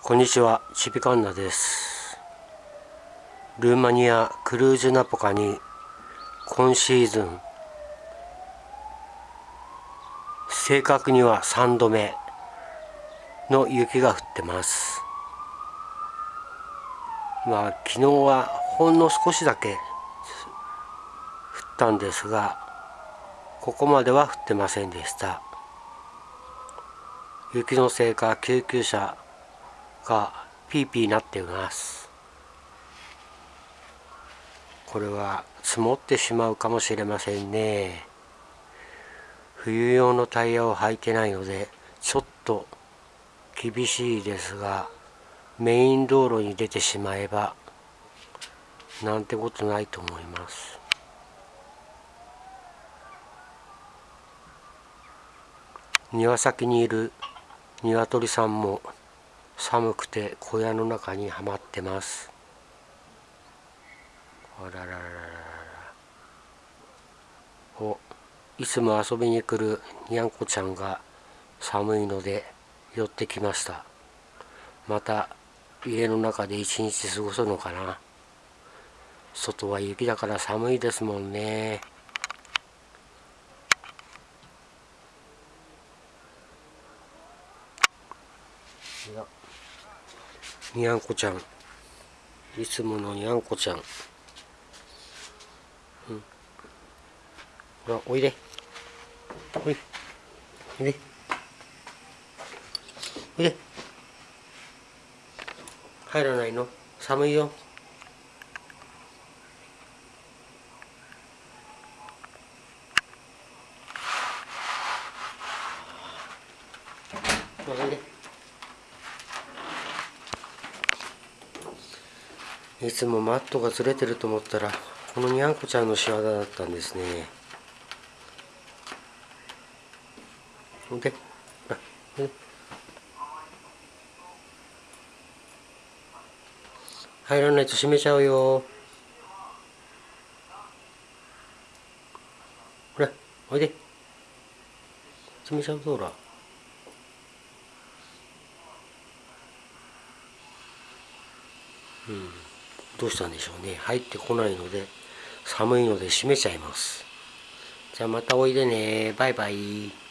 こんにちは、チビカンナです。ルーマニアクルージュナポカに今シーズン正確には3度目の雪が降ってます。まあ昨日はほんの少しだけ降ったんですがここまでは降ってませんでした。雪のせいか救急車がピーピーなっています。これは積もってしまうかもしれませんね。冬用のタイヤを履いてないのでちょっと厳しいですがメイン道路に出てしまえばなんてことないと思います。庭先にいる鶏さんも寒くて小屋の中にはまってます。あらららららおいつも遊びに来るにゃんこちゃんが寒いので寄ってきました。また家の中で一日過ごすのかな。外は雪だから寒いですもんね。いやにゃんこちゃん。いつものにゃんこちゃん。うん。ほらおいで。おい。おいで。おいで。入らないの？寒いよ。おいで。いつもマットがずれてると思ったらこのにゃんこちゃんの仕業だったんですね。でで入らないと閉めちゃうよ。ほらおいで。閉めちゃうぞほら。うん。どうしたんでしょうね。入ってこないので寒いので閉めちゃいます。じゃあまたおいでね。バイバイ。